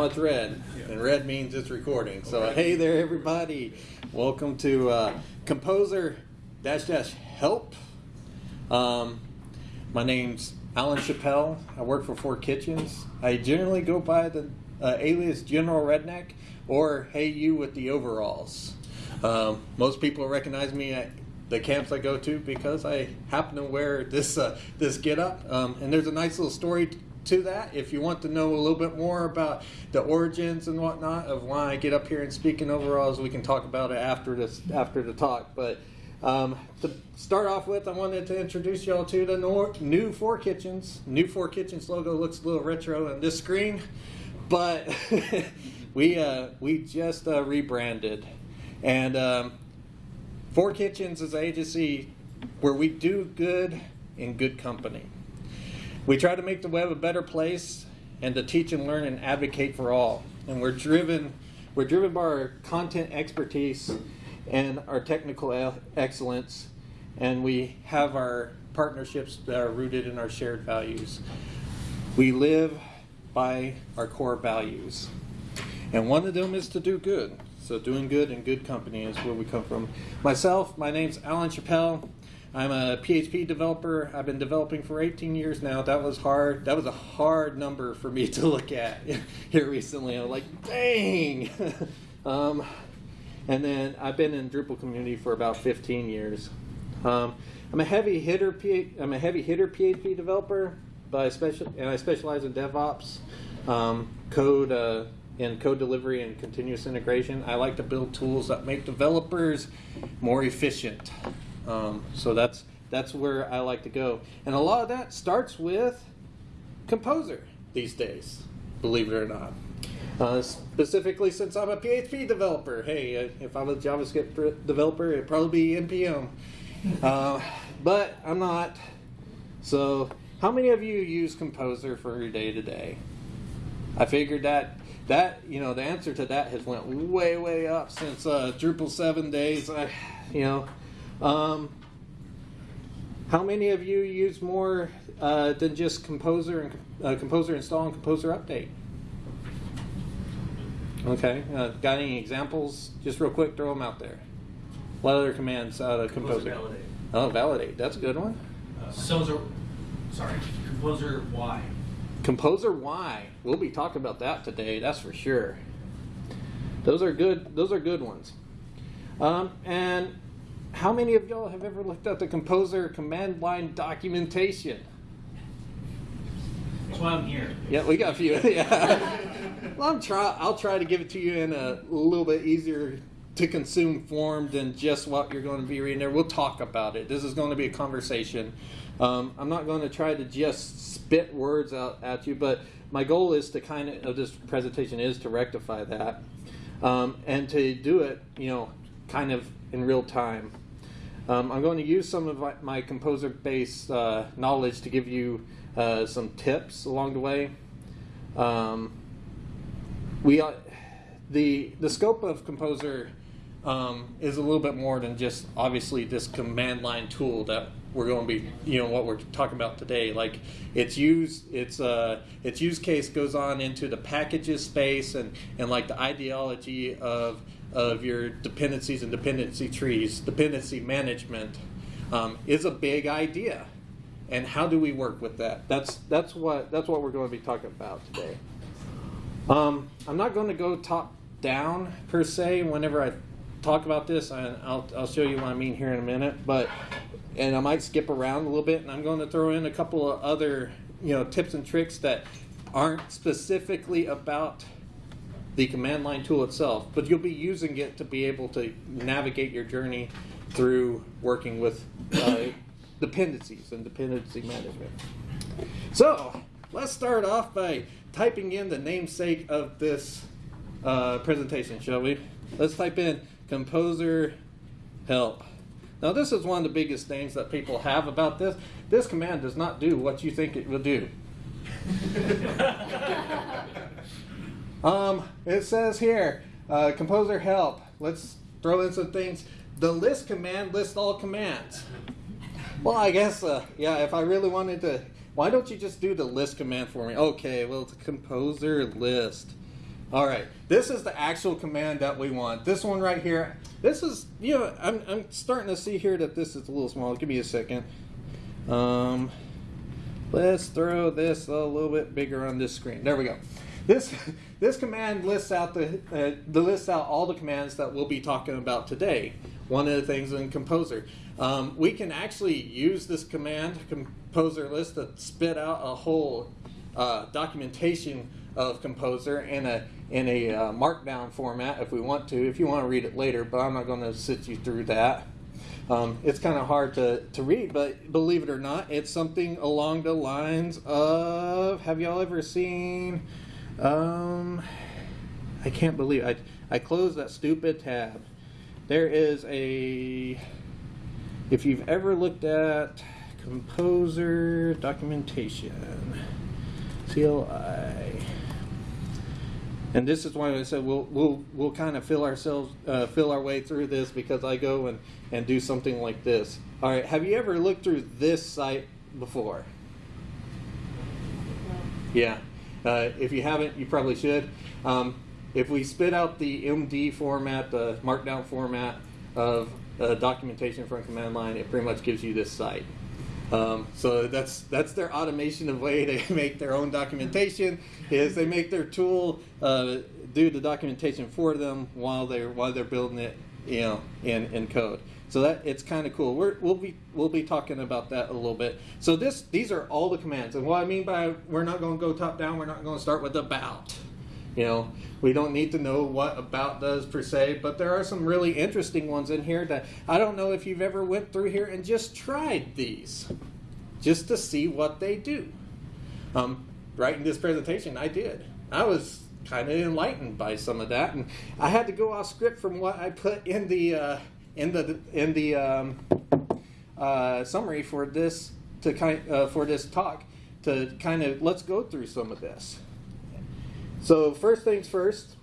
now it's red, and red means it's recording. So hey there, everybody. Welcome to uh, Composer dash dash Help. Um, my name's Allan Chappell. I work for Four Kitchens. I generally go by the uh, alias General Redneck or Hey You with the overalls. Um, most people recognize me at the camps I go to because I happen to wear this uh, this getup. Um, and there's a nice little story to that. If you want to know a little bit more about the origins and whatnot of why I get up here and speak in overalls, we can talk about it after this after the talk. But um, to start off with, I wanted to introduce y'all to the new Four Kitchens. New Four Kitchens logo looks a little retro on this screen, but we uh, we just uh, rebranded, and um, Four Kitchens is an agency where we do good in good company. We try to make the web a better place and to teach and learn and advocate for all. And we're driven we're driven by our content expertise and our technical excellence and we have our partnerships that are rooted in our shared values. We live by our core values. And one of them is to do good. So doing good and good company is where we come from. Myself, my name's Allan Chappell. I'm a PHP developer. I've been developing for 18 years now. That was hard. That was a hard number for me to look at here recently. I'm like, dang. um, and then I've been in Drupal community for about 15 years. Um, I'm a heavy hitter. I'm a heavy hitter PHP developer, but I special and I specialize in DevOps, um, code. Uh, in code delivery and continuous integration. I like to build tools that make developers more efficient. Um, so that's that's where I like to go. And a lot of that starts with Composer these days, believe it or not. Uh, specifically, since I'm a PHP developer, hey, uh, if I'm a JavaScript developer, it'd probably be NPM. Uh, but I'm not. So, how many of you use Composer for your day to day? I figured that that you know the answer to that has went way way up since uh, Drupal seven days. I, you know, um, how many of you use more uh, than just Composer and uh, Composer install and Composer update? Okay, uh, got any examples? Just real quick, throw them out there. What other commands out of Composer? Composer validate. Oh, validate. That's a good one. Uh, Composer, sorry, Composer why. Composer why. We'll be talking about that today. That's for sure. Those are good. Those are good ones. Um, and how many of y'all have ever looked at the Composer command line documentation? That's why I'm here. Yeah, we got a few. yeah. well, I'm try. I'll try to give it to you in a little bit easier to consume form than just what you're going to be reading there. We'll talk about it. This is going to be a conversation. Um, I'm not going to try to just spit words out at you, but my goal is to kind of, of this presentation is to rectify that um, and to do it, you know, kind of in real time. Um, I'm going to use some of my composer-based uh, knowledge to give you uh, some tips along the way. Um, we uh, the the scope of composer um, is a little bit more than just obviously this command line tool that we're going to be you know what we're talking about today like its use its uh its use case goes on into the packages space and and like the ideology of of your dependencies and dependency trees dependency management um, is a big idea. And how do we work with that? That's that's what that's what we're going to be talking about today. Um, i'm not going to go top down per se whenever i talk about this. And I'll, I'll show you what i mean here in a minute but and I might skip around a little bit, and I'm going to throw in a couple of other you know tips and tricks that aren't specifically about the command line tool itself, but you'll be using it to be able to navigate your journey through working with uh, dependencies and dependency management. So let's start off by typing in the namesake of this uh, presentation, shall we? Let's type in composer help. Now this is one of the biggest things that people have about this. This command does not do what you think it will do. um, it says here, uh, composer help. Let's throw in some things. The list command lists all commands. Well, I guess, uh, yeah, if I really wanted to, why don't you just do the list command for me? Okay, well, it's composer list. All right, this is the actual command that we want. This one right here, this is, you know, I'm, I'm starting to see here that this is a little small. Give me a second. Um, let's throw this a little bit bigger on this screen. There we go. This, this command lists out the, uh, the lists out all the commands that we'll be talking about today. One of the things in Composer. Um, we can actually use this command, Composer list, to spit out a whole uh, documentation of Composer in a in a uh, markdown format if we want to. If you want to read it later, but I'm not going to sit you through that. Um, it's kind of hard to, to read, but believe it or not, it's something along the lines of Have y'all ever seen? Um, I can't believe I I closed that stupid tab. There is a if you've ever looked at composer documentation, CLI. And this is why I said we'll we'll we'll kind of fill ourselves uh, fill our way through this because I go and and do something like this. All right, have you ever looked through this site before? Yeah. Uh, if you haven't, you probably should. Um, if we spit out the MD format, the markdown format of uh, documentation from command line, it pretty much gives you this site. Um, so that's that's their automation of way they make their own documentation. Is they make their tool uh, do the documentation for them while they're while they're building it, you know, in in code. So that it's kind of cool. We're, we'll be we'll be talking about that a little bit. So this these are all the commands, and what I mean by we're not going to go top down. We're not going to start with about. You know, we don't need to know what about does per se, but there are some really interesting ones in here that I don't know if you've ever went through here and just tried these, just to see what they do. Um, writing this presentation, I did. I was kind of enlightened by some of that, and I had to go off script from what I put in the uh, in the in the um, uh, summary for this to kind uh, for this talk to kind of let's go through some of this. So first things first,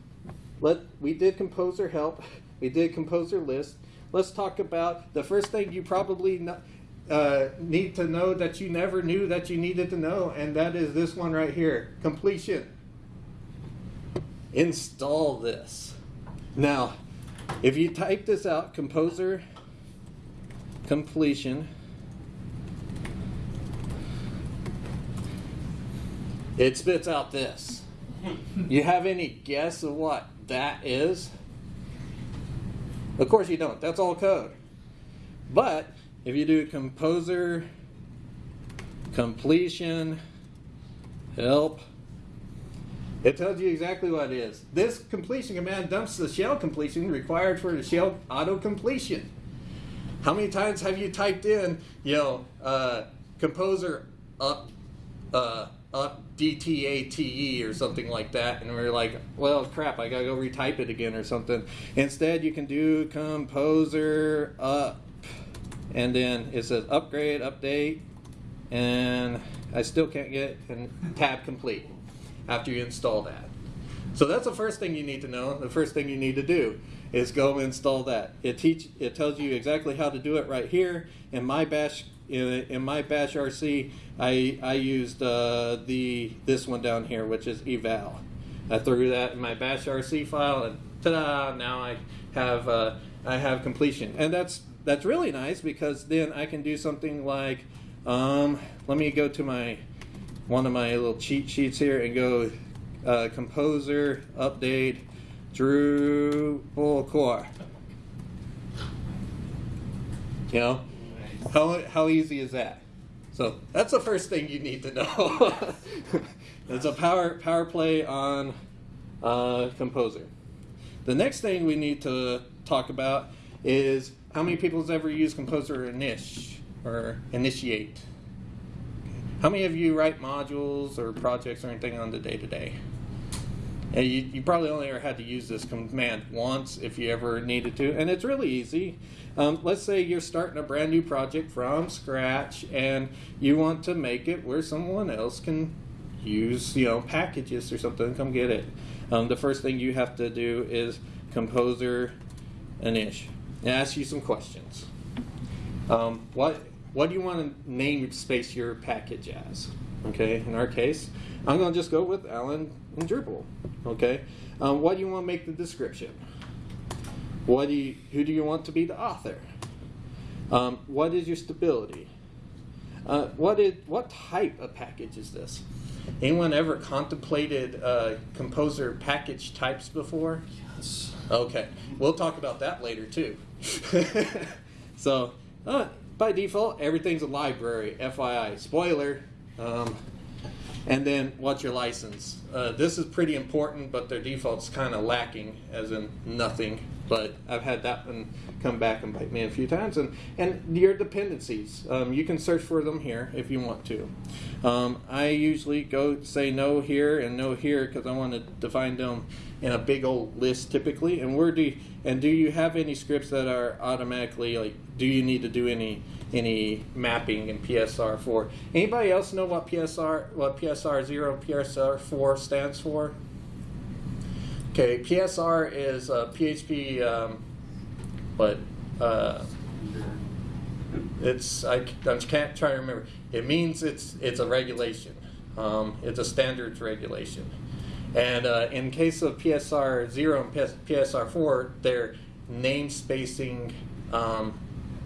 let we did composer help, we did composer list. Let's talk about the first thing you probably uh, need to know that you never knew that you needed to know, and that is this one right here, completion. Install this. Now, if you type this out, composer completion, it spits out this. You have any guess of what that is? Of course you don't. That's all code. But if you do composer, completion, help, it tells you exactly what it is. This completion command dumps the shell completion required for the shell auto completion. How many times have you typed in, you know, uh, composer up, uh, up DTATE or something like that, and we're like, well, crap, I gotta go retype it again or something. Instead, you can do composer up, and then it says upgrade, update, and I still can't get and tab complete after you install that. So that's the first thing you need to know. The first thing you need to do is go install that. It teach it tells you exactly how to do it right here in my bash in, in my bash RC. I I used uh, the this one down here, which is eval. I threw that in my bash RC file, and ta-da! Now I have uh, I have completion, and that's that's really nice because then I can do something like um, let me go to my one of my little cheat sheets here and go uh, composer update Drupal core. You know, how, how easy is that? So that's the first thing you need to know. it's a power power play on uh, Composer. The next thing we need to talk about is how many people has ever used Composer init or initiate? How many of you write modules or projects or anything on the day to day? You, you probably only ever had to use this command once if you ever needed to, and it's really easy. Um, let's say you're starting a brand new project from scratch and you want to make it where someone else can use, you know, packages or something, come get it. Um, the first thing you have to do is composer init and ask you some questions. Um, what what do you want to name space your package as? Okay, in our case, I'm going to just go with Alan and Drupal. Okay, um, what do you want to make the description? What do you, who do you want to be the author? Um, what is your stability? Uh, what is what type of package is this? Anyone ever contemplated uh, composer package types before? Yes. Okay, we'll talk about that later too. so, uh, by default, everything's a library. FYI, spoiler. Um, and then, what's your license? Uh, this is pretty important, but their default's kind of lacking, as in nothing. But I've had that one come back and bite me a few times. And, and your dependencies, um, you can search for them here if you want to. Um, I usually go say no here and no here because I want to define them in a big old list typically. And where do you, and do you have any scripts that are automatically like? Do you need to do any any mapping in PSR four? Anybody else know what PSR what PSR zero PSR four stands for? Okay, PSR is uh, PHP. Um, what? Uh, it's I, I can't try to remember. It means it's it's a regulation. Um, it's a standards regulation. And uh, in case of PSR zero and PS, PSR four, they're name spacing um,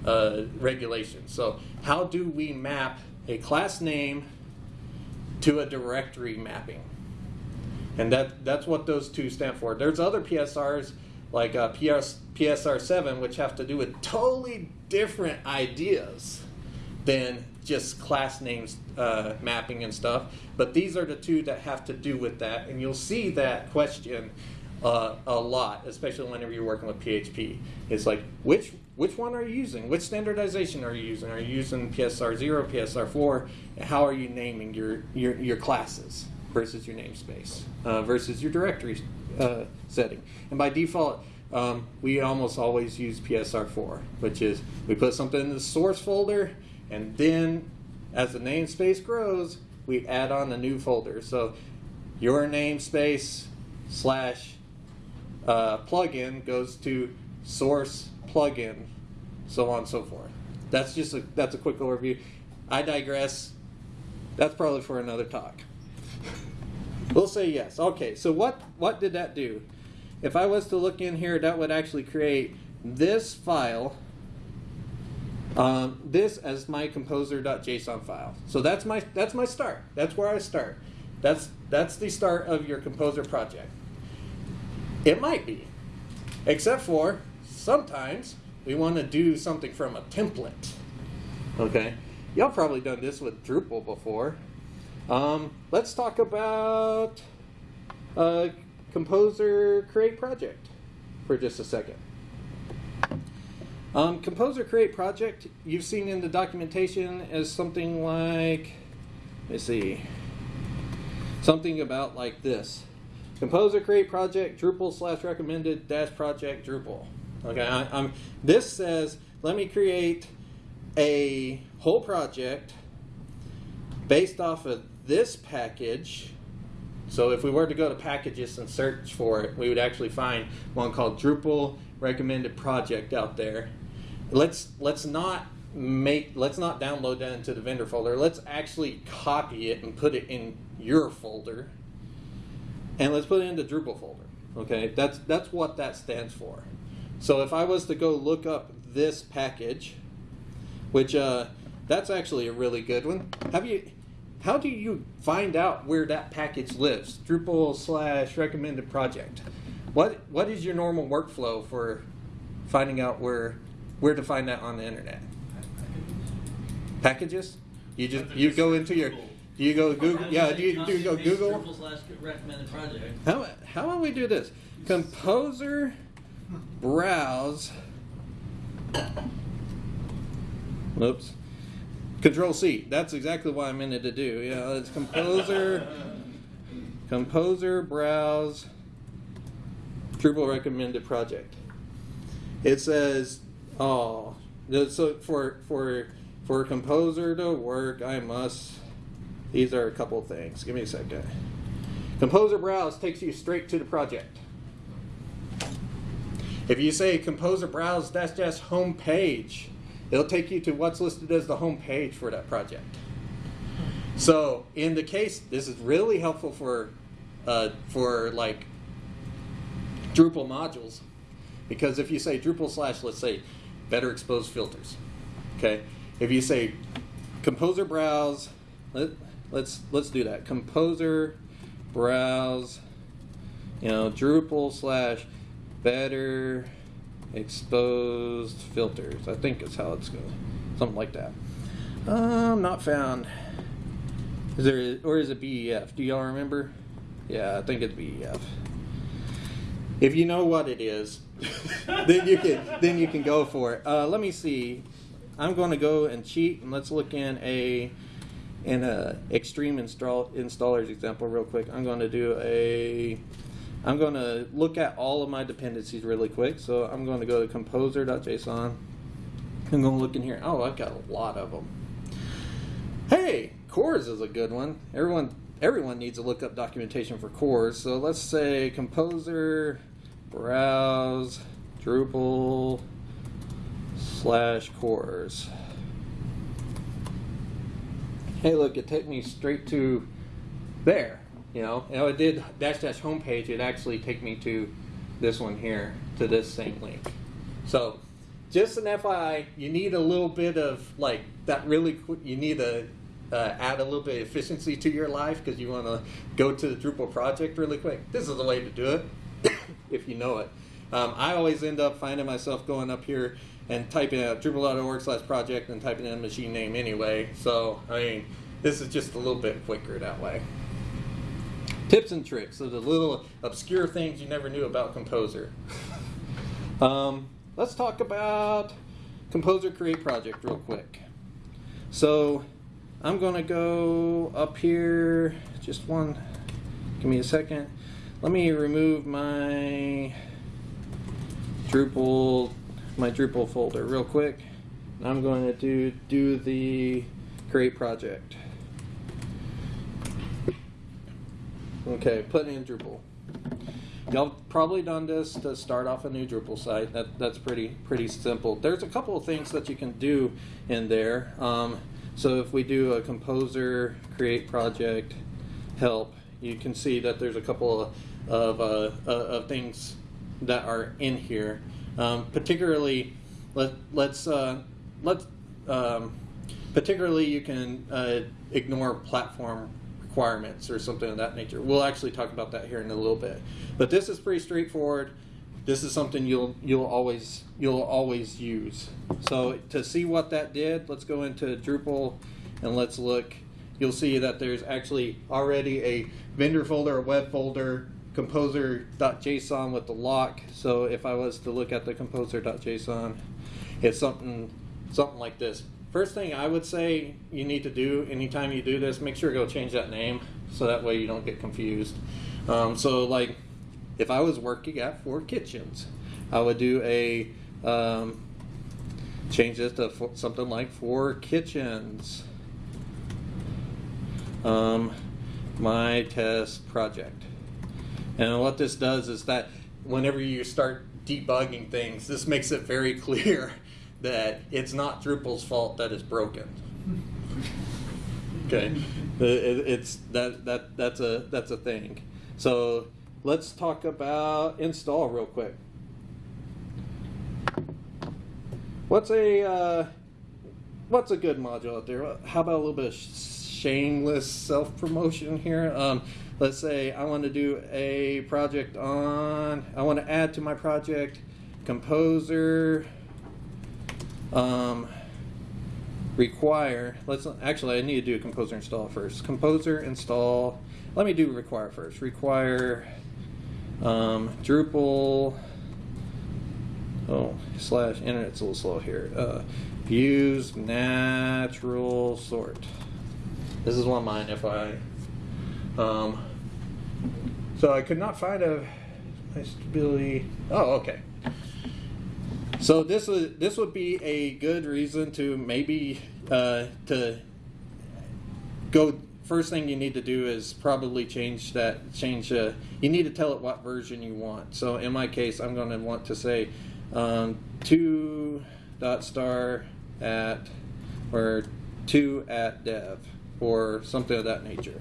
uh, regulations. So how do we map a class name to a directory mapping? And that that's what those two stand for. There's other PSRs like uh, PS, PSR7, which have to do with totally different ideas than just class names uh, mapping and stuff. But these are the two that have to do with that. And you'll see that question uh, a lot, especially whenever you're working with PHP. It's like, which which one are you using? Which standardization are you using? Are you using PSR 0, PSR 4? How are you naming your, your, your classes versus your namespace uh, versus your directory uh, setting? And by default, um, we almost always use PSR 4, which is we put something in the source folder, and then as the namespace grows, we add on a new folder. So your namespace slash uh, plugin goes to source plugin, so on and so forth. That's just a, that's a quick overview. I digress. That's probably for another talk. We'll say yes. Okay, so what, what did that do? If I was to look in here, that would actually create this file, um, this as my composer.json file. So that's my, that's my start. That's where I start. That's, that's the start of your composer project. It might be, except for sometimes we want to do something from a template. Okay, y'all probably done this with Drupal before. Um, let's talk about Composer Create Project for just a second. Um, Composer Create Project, you've seen in the documentation as something like, let's see, something about like this. Composer Create Project Drupal slash recommended dash project Drupal. Okay, I, am this says let me create a whole project based off of this package. So if we were to go to packages and search for it, we would actually find one called Drupal recommended project out there. Let's let's not make let's not download that into the vendor folder. Let's actually copy it and put it in your folder. And let's put it in the Drupal folder. Okay, that's that's what that stands for. So if I was to go look up this package, which uh, that's actually a really good one. Have you? How do you find out where that package lives? Drupal slash recommended project. What what is your normal workflow for finding out where where to find that on the internet? Packages? You just you go into your do you go Google? Yeah, do you, do you go Google? Slash recommended project. How how about we do this? Composer browse. Oops. Control C. That's exactly what I meant it to do. Yeah, it's composer, composer browse, Drupal recommended project. It says, oh, so for for for composer to work, I must. These are a couple things. Give me a second. Composer browse takes you straight to the project. If you say composer browse dash dash home page, it'll take you to what's listed as the home page for that project. So in the case, this is really helpful for uh, for like Drupal modules, because if you say Drupal slash, let's say, better exposed filters, okay. If you say composer browse, let, let's let's do that. Composer browse, you know, Drupal slash better exposed filters. I think is how it's going, something like that. Um, not found. Is there or is it BEF? Do y'all remember? Yeah, I think it's BEF. If you know what it is, then you can then you can go for it. Uh, let me see. I'm going to go and cheat and let's look in a in a extreme install installers example real quick. I'm going to do a I'm going to look at all of my dependencies really quick. So I'm going to go to composer.json. I'm going to look in here. Oh, I've got a lot of them. Hey, cores is a good one. Everyone everyone needs to look up documentation for cores. So let's say composer browse Drupal slash cores. Hey, look, it took me straight to there. You know, and I did dash dash homepage. It actually take me to this one here, to this same link. So, just an FYI, you need a little bit of like that. Really, quick, you need to uh, add a little bit of efficiency to your life because you want to go to the Drupal project really quick. This is the way to do it if you know it. Um, I always end up finding myself going up here and typing out drupal.org slash project and typing in a machine name anyway. So, I mean, this is just a little bit quicker that way. Tips and tricks, so the little obscure things you never knew about Composer. um, let's talk about Composer Create Project real quick. So, I'm going to go up here, just one, give me a second. Let me remove my Drupal, my Drupal folder real quick. I'm going to do, do the create project. Okay, put in Drupal. Y'all probably done this to start off a new Drupal site. That, that's pretty pretty simple. There's a couple of things that you can do in there. Um, so if we do a composer create project help, you can see that there's a couple of, of, uh, of things that are in here. Um, particularly, let, let's uh, let's um, particularly you can uh, ignore platform requirements or something of that nature. We'll actually talk about that here in a little bit. But this is pretty straightforward. This is something you'll you'll always you'll always use. So to see what that did, let's go into Drupal and let's look. You'll see that there's actually already a vendor folder, a web folder, composer.json with the lock. So if I was to look at the composer.json, it's something something like this. First thing I would say you need to do anytime you do this, make sure to go change that name so that way you don't get confused. Um, so like if I was working at Four Kitchens, I would do a um, change this to something like Four Kitchens. Um, my test project. And what this does is that whenever you start debugging things, this makes it very clear that it's not Drupal's fault that it's broken. Okay, it, it's that that that's a that's a thing. So let's talk about install real quick. What's a uh, what's a good module out there? How about a little bit of shameless self promotion here? Um, let's say I want to do a project on. I want to add to my project Composer. Um, require. Let's actually. I need to do a Composer install first. Composer install. Let me do require first. Require um, Drupal, oh, slash, internet's a little slow here. Uh, use natural sort. This is one of mine, if I, um, so I could not find a my stability. Oh, okay. So this would this would be a good reason to maybe uh, to go first thing you need to do is probably change that change uh, you need to tell it what version you want so in my case I'm going to want to say um, 2 dot star at or 2 at dev or something of that nature.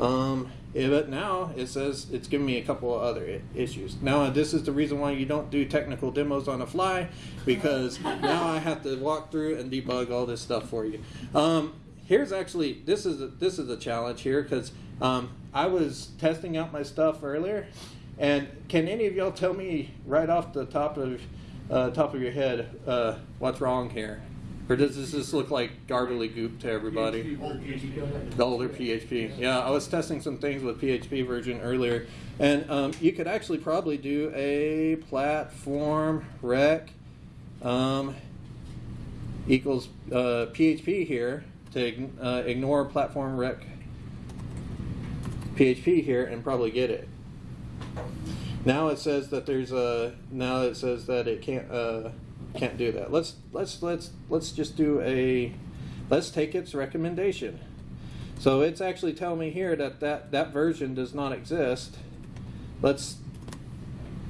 Um, yeah, but now it says it's giving me a couple of other issues. Now this is the reason why you don't do technical demos on the fly, because now I have to walk through and debug all this stuff for you. Um, here's actually this is a, this is a challenge here because um, I was testing out my stuff earlier, and can any of y'all tell me right off the top of uh, top of your head uh, what's wrong here? Or does this just look like garbly goop to everybody? The older PHP. Yeah, I was testing some things with PHP version earlier, and um, you could actually probably do a platform rec um, equals uh, PHP here to uh, ignore platform rec PHP here and probably get it. Now it says that there's a now it says that it can't uh, can't do that. Let's let's let's let's just do a let's take its recommendation. So it's actually telling me here that that, that version does not exist. Let's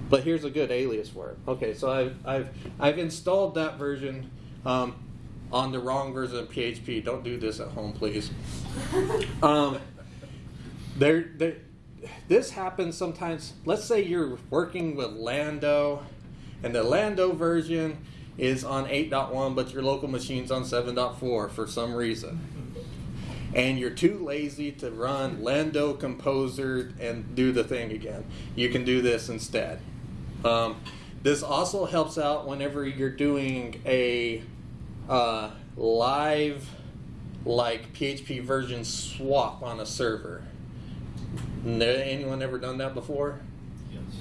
but here's a good alias for it. Okay, so I've I've I've installed that version um, on the wrong version of PHP. Don't do this at home, please. Um, there, there, this happens sometimes. Let's say you're working with Lando, and the Lando version is on 8.1, but your local machine's on 7.4 for some reason. And you're too lazy to run Lando Composer and do the thing again. You can do this instead. Um, this also helps out whenever you're doing a uh, live, like PHP version swap on a server. Anyone ever done that before?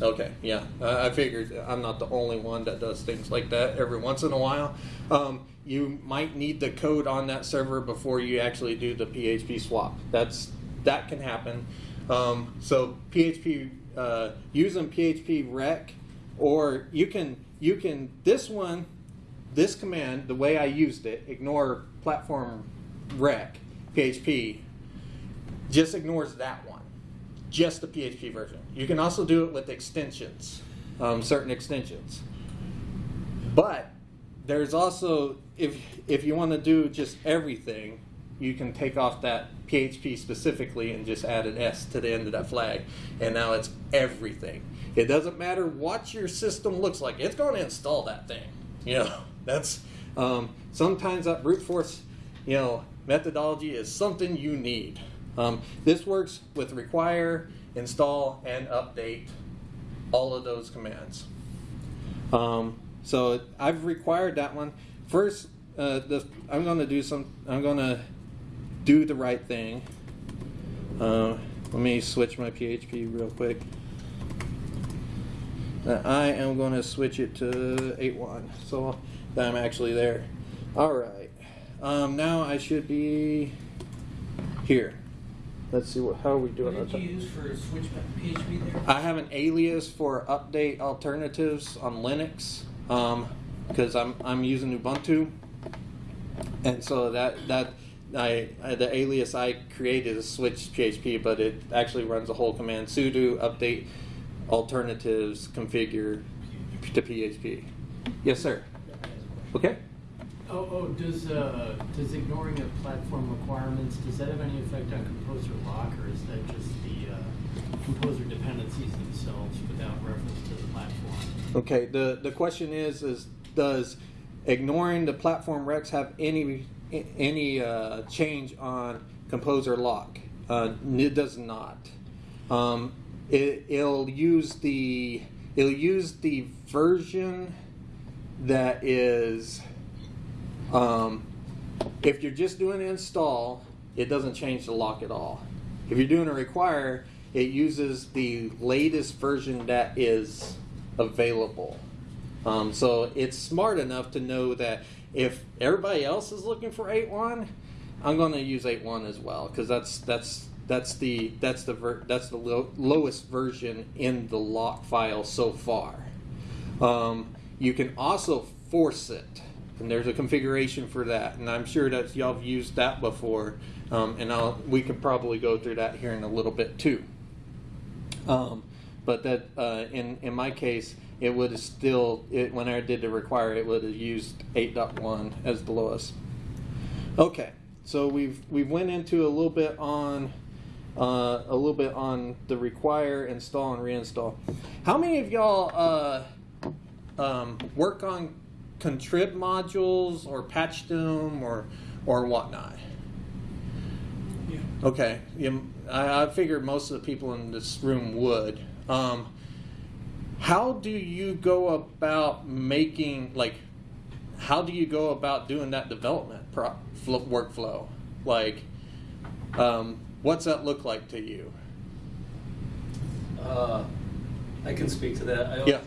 Okay, yeah. I I figured I'm not the only one that does things like that every once in a while. Um, you might need the code on that server before you actually do the PHP swap. That's that can happen. Um, so PHP uh, using PHP rec, or you can you can this one this command the way I used it ignore platform rec PHP just ignores that one just the PHP version. You can also do it with extensions, um, certain extensions. But there's also if if you want to do just everything, you can take off that PHP specifically and just add an S to the end of that flag, and now it's everything. It doesn't matter what your system looks like; it's going to install that thing. You know, that's um, sometimes that brute force, you know, methodology is something you need. Um, this works with require, install, and update all of those commands. Um, so I've required that one. First, uh, the, I'm going to do some. I'm going to do the right thing. Uh, let me switch my PHP real quick. Uh, I am going to switch it to 8.1, so that I'm actually there. All right. Um, now I should be here. Let's see what. How are we doing? What did you use for switch PHP there? I have an alias for update alternatives on Linux um, because I'm I'm using Ubuntu, and so that that I, I the alias I created is switch PHP, but it actually runs a whole command sudo update alternatives configure to PHP. Yes, sir. Okay. Oh, oh, does, uh, does ignoring of platform requirements, does that have any effect on Composer lock, or is that just the, uh, Composer dependencies themselves without reference to the platform? Okay. The the question is is does ignoring the platform recs have any any uh, change on composer lock? Uh, it does not. Um, it, it'll use the it'll use the version that is um, if you're just doing install, it doesn't change the lock at all. If you're doing a require, it uses the latest version that is available. Um, so it's smart enough to know that if everybody else is looking for 8.1, I'm going to use 8.1 as well because that's that's that's the that's the ver- that's the lo- lowest version in the lock file so far. Um, you can also force it, and there's a configuration for that, and I'm sure that y'all have used that before, um, and I'll, we can probably go through that here in a little bit too. Um, but that uh, in in my case, it would have still it, when I did the require, it would have used 8.1 as the lowest. Okay, so we've we went into a little bit on uh, a little bit on the require, install, and reinstall. How many of y'all uh, um, work on contrib modules or patch them or or whatnot? Yeah. Okay, you, I, I figured most of the people in this room would. Um, how do you go about making like? How do you go about doing that development pro- fl- workflow? Like, um, what's that look like to you? Uh, I can speak to that. I always Yeah.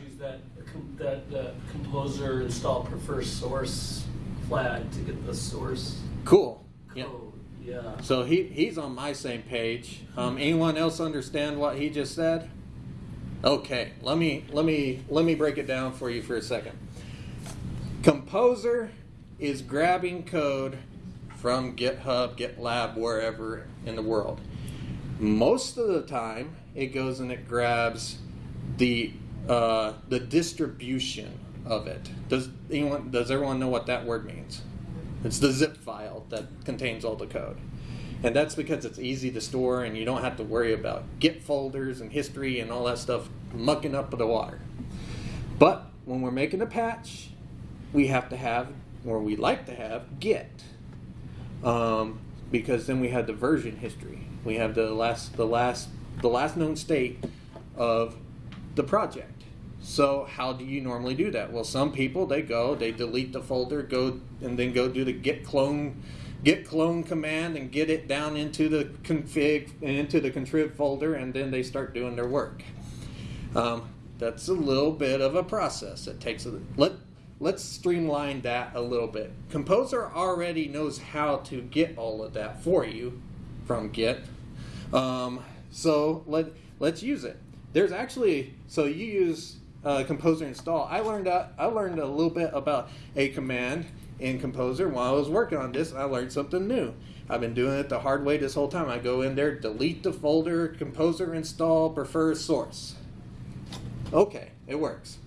That, uh, composer install prefer source flag to get the source Cool. Yeah. code. Yeah. So he, he's on my same page. Um, anyone else understand what he just said? Okay, let me let me let me break it down for you for a second. Composer is grabbing code from GitHub, GitLab, wherever in the world. Most of the time, it goes and it grabs the uh, the distribution of it. Does anyone? Does everyone know what that word means? It's the zip file that contains all the code. And that's because it's easy to store and you don't have to worry about Git folders and history and all that stuff mucking up the water. But when we're making a patch, we have to have, or we like to have, Git. Um, because then we have the version history. We have the last, the last, the last known state of the project. So how do you normally do that? Well, some people they go, they delete the folder, go and then go do the git clone git clone command and get it down into the config and into the contrib folder and then they start doing their work. Um, that's a little bit of a process. It takes a let let's streamline that a little bit. Composer already knows how to get all of that for you from Git. Um, so let let's use it. There's actually so you use uh, Composer install. I learned uh, I learned a little bit about a command in Composer while I was working on this. I learned something new. I've been doing it the hard way this whole time. I go in there, delete the folder, Composer install, prefer source. Okay, it works.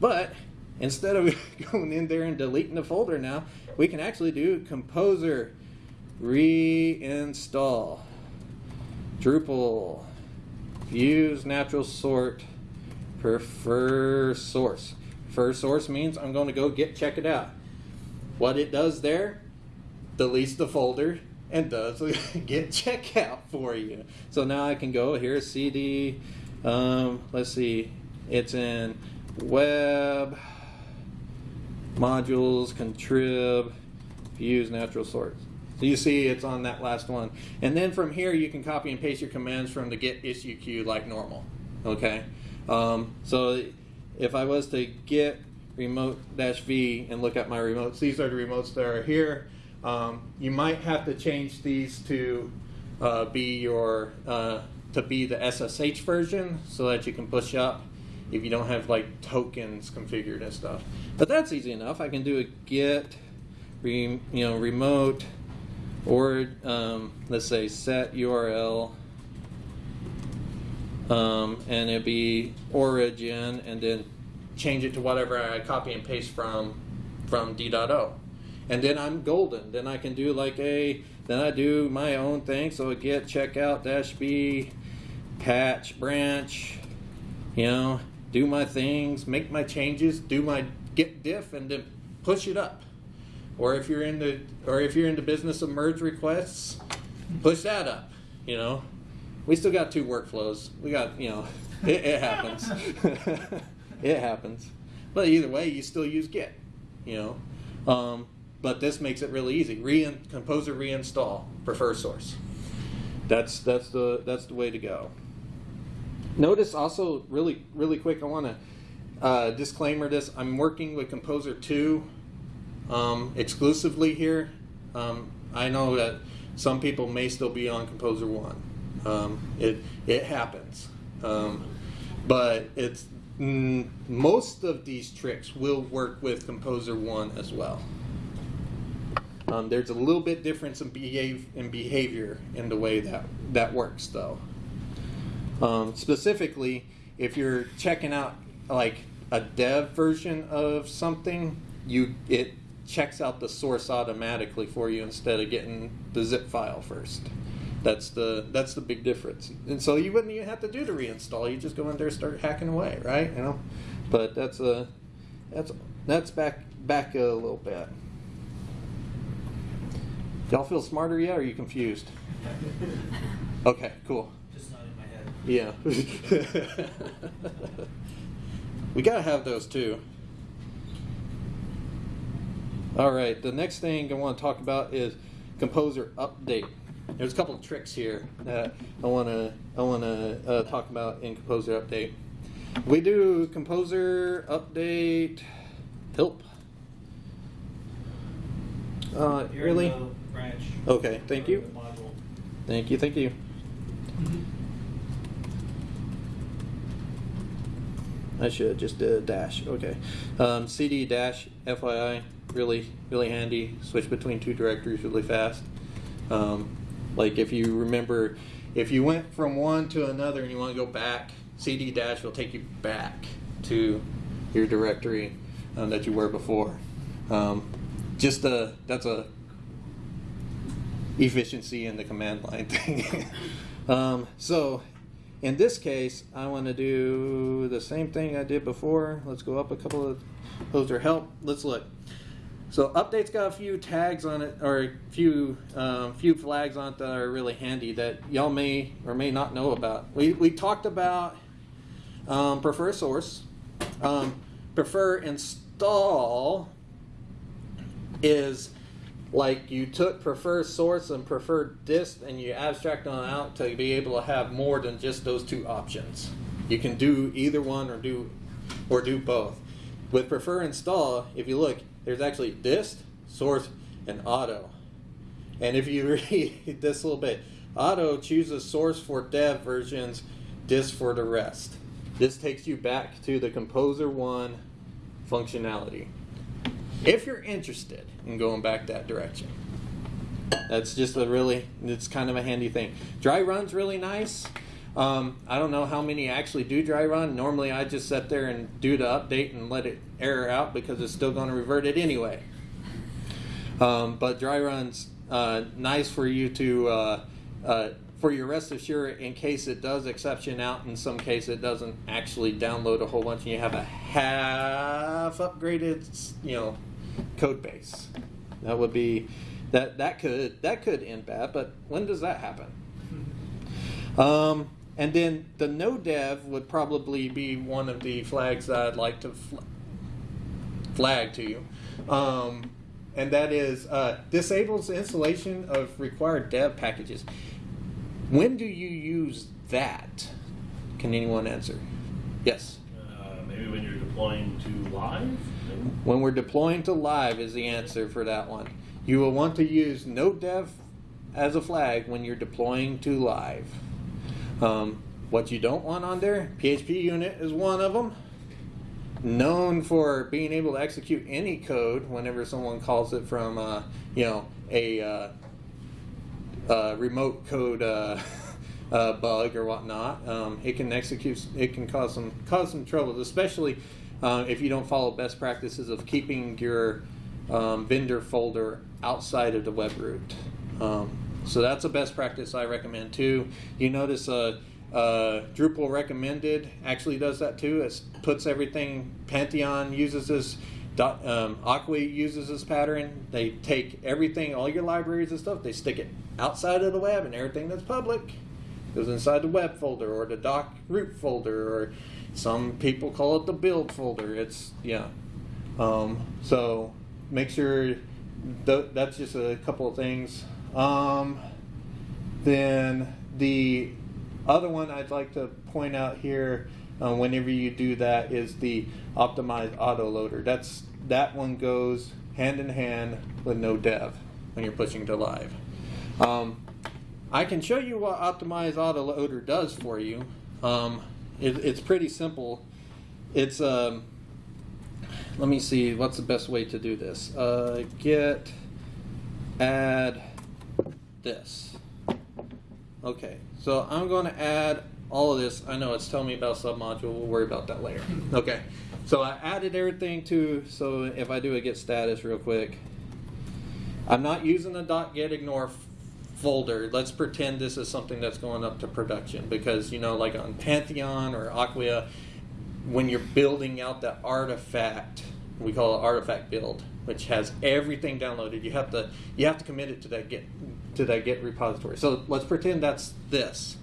But instead of going in there and deleting the folder now, we can actually do Composer reinstall. Drupal use natural sort prefer source. Prefer source means I'm going to go get check it out. What it does there, deletes the folder and does git checkout for you. So now I can go here cd. Um, let's see, it's in web modules contrib use natural source. So you see it's on that last one. And then from here you can copy and paste your commands from the get issue queue like normal. Okay? Um, so if I was to git remote dash V and look at my remotes, these are the remotes that are here. Um, you might have to change these to uh, be your uh, to be the SSH version so that you can push up if you don't have like tokens configured and stuff. But that's easy enough. I can do a get re, you know remote or um, let's say set URL um, and it'd be origin and then change it to whatever I copy and paste from from D.O. And then I'm golden. Then I can do like a then I do my own thing. So git checkout dash B patch branch, you know, do my things, make my changes, do my git diff and then push it up. Or if you're in the or if you're in the business of merge requests, push that up, you know. We still got two workflows. We got, you know, it, it happens. it happens. But either way, you still use Git, you know. Um, but this makes it really easy. Re composer reinstall, prefer source. That's that's the that's the way to go. Notice also really really quick. I want to uh, disclaimer this. I'm working with Composer two um, exclusively here. Um, I know that some people may still be on Composer one. Um, it it happens, um, but it's mm, most of these tricks will work with Composer one as well. Um, there's a little bit difference in, behave, in behavior in the way that that works, though. Um, specifically, if you're checking out like a dev version of something, you it checks out the source automatically for you instead of getting the zip file first. That's the that's the big difference. And so you wouldn't even have to do the reinstall. You just go in there and start hacking away, right? You know. But that's a that's that's back back a little bit. Y'all feel smarter yet? Or are you confused? Okay, cool. Just not in my head. Yeah. we gotta have those too. All right, the next thing I want to talk about is composer update. There's a couple of tricks here that I want to I want to uh, talk about in composer update. We do composer update help. Uh, really? branch. Okay, thank you. Thank you, thank you. I should just did a dash. Okay. Um, CD dash FYI, really, really handy. Switch between two directories really fast. Um, like if you remember, if you went from one to another and you want to go back, CD dash will take you back to your directory um, that you were before. Um, just a that's a efficiency in the command line thing. um, so in this case, I want to do the same thing I did before. Let's go up a couple of those are help. Let's look. So update's got a few tags on it, or a few um, few flags on it that are really handy that y'all may or may not know about. We we talked about um, prefer source, um, prefer install is like you took prefer source and prefer dist and you abstract on out to be able to have more than just those two options. You can do either one or do or do both. With prefer install, if you look, there's actually dist, source, and auto. And if you read this a little bit, auto chooses source for dev versions, dist for the rest. This takes you back to the Composer One functionality. If you're interested in going back that direction, that's just a really, it's kind of a handy thing. Dry run's really nice. Um, I don't know how many actually do dry run. Normally, I just sit there and do the update and let it error out because it's still going to revert it anyway. Um, but dry run's uh, nice for you to uh, uh, for your rest assured in case it does exception out. In some case, it doesn't actually download a whole bunch, and you have a half upgraded, you know, code base. That would be that that could that could end bad. But when does that happen? Um, and then the no dev would probably be one of the flags that I'd like to fl- flag to you. Um, and that is uh, disables the installation of required dev packages. When do you use that? Can anyone answer? Yes. Uh, maybe when you're deploying to live? maybe? When we're deploying to live is the answer for that one. You will want to use no dev as a flag when you're deploying to live. Um, what you don't want on there, PHPUnit is one of them. Known for being able to execute any code whenever someone calls it from, uh, you know, a uh, uh, remote code uh, uh, bug or whatnot. Um, it can execute. It can cause some cause some troubles, especially uh, if you don't follow best practices of keeping your um, vendor folder outside of the web root. So that's a best practice I recommend too. You notice uh, uh, Drupal recommended actually does that too. It puts everything. Pantheon uses this. Um, Acquia uses this pattern. They take everything, all your libraries and stuff, they stick it outside of the web, and everything that's public goes inside the web folder or the doc root folder, or some people call it the build folder. It's yeah. Um, so make sure th- that's just a couple of things. Um, then the other one I'd like to point out here, uh, whenever you do that, is the optimized autoloader. That's that one goes hand in hand with no dev when you're pushing to live. Um, I can show you what optimized autoloader does for you. Um, it, it's pretty simple. It's um, let me see what's the best way to do this. Uh, git add this. Okay, so I'm going to add all of this, I know it's telling me about submodule. We'll worry about that later. Okay. So I added everything to, so if I do a git status real quick, I'm not using the dot git ignore folder. Let's pretend this is something that's going up to production because, you know, like on Pantheon or Acquia, when you're building out the artifact, we call it artifact build, which has everything downloaded. You have to you have to commit it to that git to that git repository. So let's pretend that's this.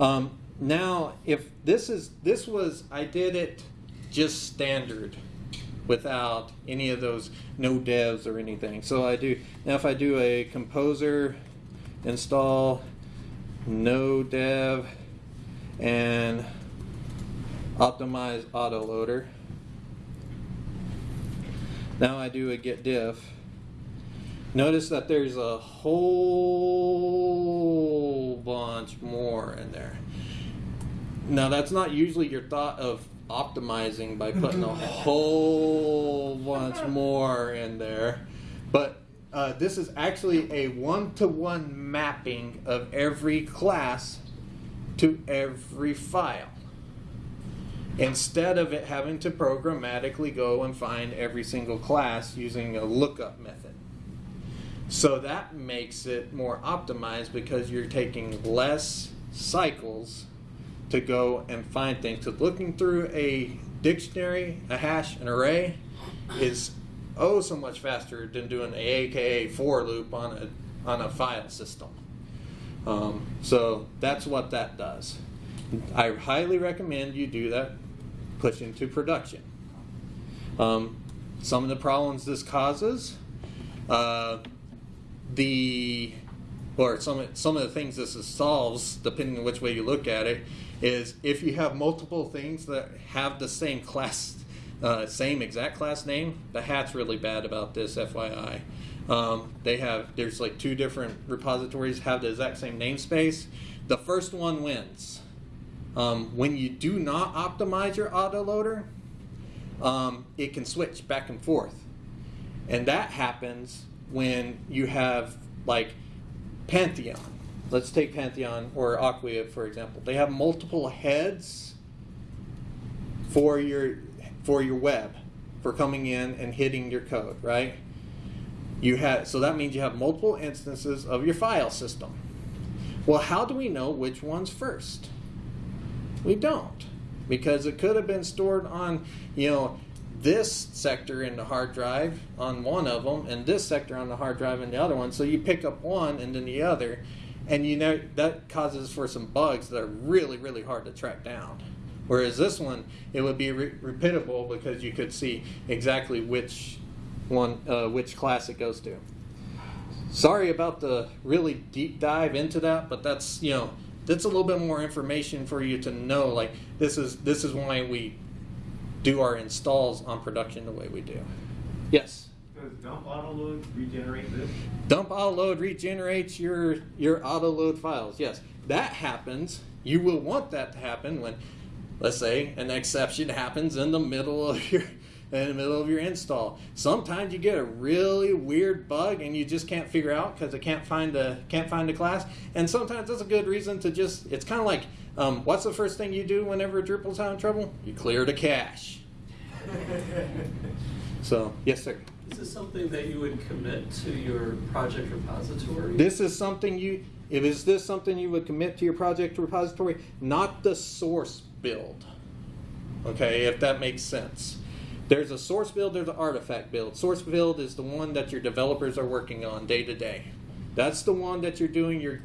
Um, now, if this is this was I did it just standard without any of those no devs or anything. So I do now if I do a composer install no dev and optimize autoloader. Now I do a git diff. Notice that there's a whole bunch more in there. Now that's not usually your thought of optimizing by putting a whole bunch more in there, but uh, this is actually a one-to-one mapping of every class to every file instead of it having to programmatically go and find every single class using a lookup method. So that makes it more optimized because you're taking less cycles to go and find things. Because looking through a dictionary, a hash, an array is oh so much faster than doing a AKA for loop on a on a file system. Um, so that's what that does. I highly recommend you do that, push into production. Um, some of the problems this causes, uh, the or some some of the things this is solves, depending on which way you look at it, is if you have multiple things that have the same class, uh, same exact class name, the hat's really bad about this, FYI. Um, they have there's like two different repositories have the exact same namespace. The first one wins. Um, when you do not optimize your autoloader, um, it can switch back and forth. And that happens when you have like Pantheon. Let's take Pantheon or Acquia for example. They have multiple heads for your for your web for coming in and hitting your code, right? You have so that means you have multiple instances of your file system. Well, how do we know which one's first? We don't. Because it could have been stored on, you know, this sector in the hard drive on one of them and this sector on the hard drive in the other one. So you pick up one and then the other. And you know that causes for some bugs that are really, really hard to track down. Whereas this one, it would be re- repeatable because you could see exactly which one, uh, which class it goes to. Sorry about the really deep dive into that, but that's you know that's a little bit more information for you to know. Like this is this is why we do our installs on production the way we do. Yes. Does dump autoload regenerate this? Dump auto load regenerates your your auto load files. Yes, that happens. You will want that to happen when, let's say, an exception happens in the middle of your in the middle of your install. Sometimes you get a really weird bug and you just can't figure out because it can't find the can't find the class. And sometimes that's a good reason to just. It's kind of like, um, what's the first thing you do whenever Drupal's having trouble? You clear the cache. So yes, sir. Is this something that you would commit to your project repository? This is something you, if is this something you would commit to your project repository? Not the source build. Okay, if that makes sense. There's a source build, there's an artifact build. Source build is the one that your developers are working on day to day. That's the one that you're doing your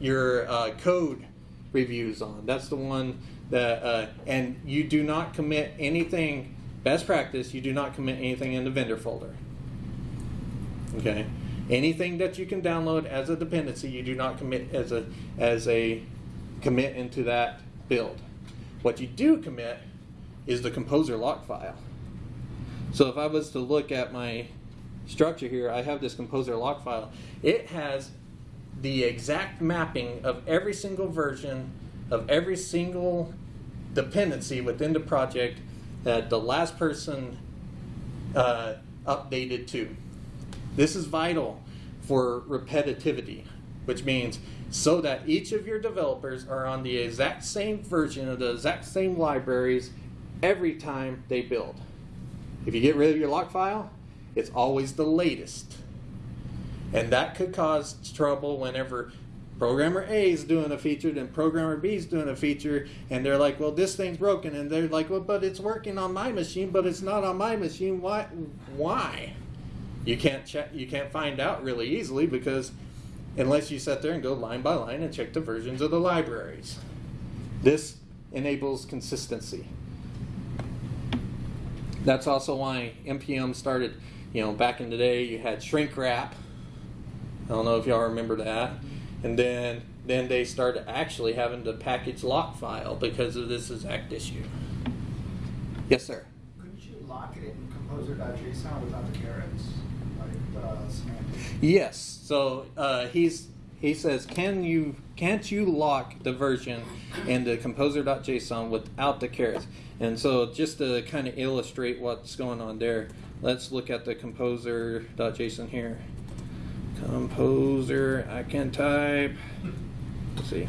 your uh, code reviews on. That's the one that, uh, and you do not commit anything. Best practice, you do not commit anything in the vendor folder. Okay. Anything that you can download as a dependency, you do not commit as a as a commit into that build. What you do commit is the composer lock file. So if I was to look at my structure here, I have this composer lock file. It has the exact mapping of every single version of every single dependency within the project that the last person uh, updated to. This is vital for repetitivity, which means so that each of your developers are on the exact same version of the exact same libraries every time they build. If you get rid of your lock file, it's always the latest. And that could cause trouble whenever programmer A is doing a feature, then programmer B is doing a feature, and they're like, well, this thing's broken. And they're like, well, but it's working on my machine, but it's not on my machine. Why? Why? You can't check, you can't find out really easily because unless you sit there and go line by line and check the versions of the libraries. This enables consistency. That's also why NPM started, you know, back in the day you had shrink wrap. I don't know if y'all remember that. And then then they started actually having to package lock file because of this exact issue. Yes, sir. Couldn't you lock it in composer.json without the carets? Like the? Yes. So uh, he's he says, can you can't you lock the version in the composer.json without the carets? And so just to kind of illustrate what's going on there, let's look at the composer.json here. Composer, I can type. Let's see.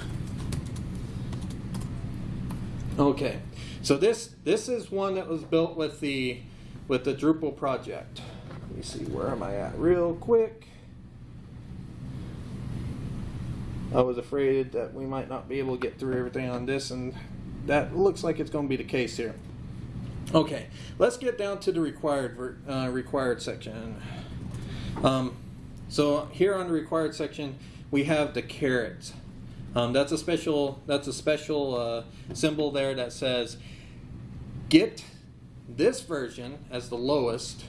Okay, so this this is one that was built with the with the Drupal project. Let me see where am I at real quick. I was afraid that we might not be able to get through everything on this, and that looks like it's going to be the case here. Okay, let's get down to the required uh, required section. Um, so here on the required section, we have the carets. Um, that's a special that's a special uh, symbol there that says get this version as the lowest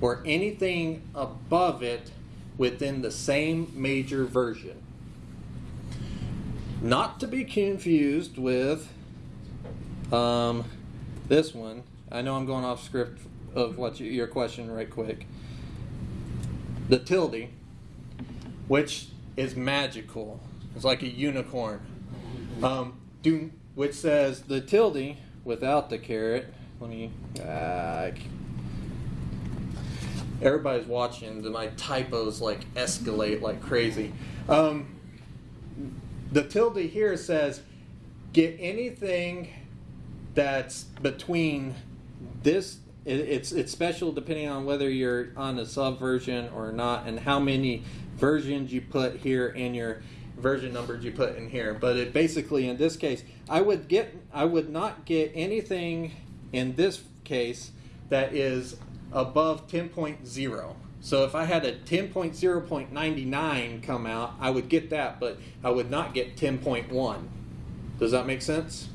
or anything above it within the same major version. Not to be confused with um, this one. I know I'm going off script of what you, your question right quick. The tilde, which is magical. It's like a unicorn. Um, do, which says the tilde without the caret. Let me. Uh, everybody's watching. My typos like escalate like crazy. Um, the tilde here says get anything that's between this it, it's it's special depending on whether you're on a sub version or not and how many versions you put here in your version numbers you put in here but it basically in this case i would get i would not get anything in this case that is above 10.0 so if I had a 10.0.99 come out, I would get that, but I would not get 10.1. Does that make sense?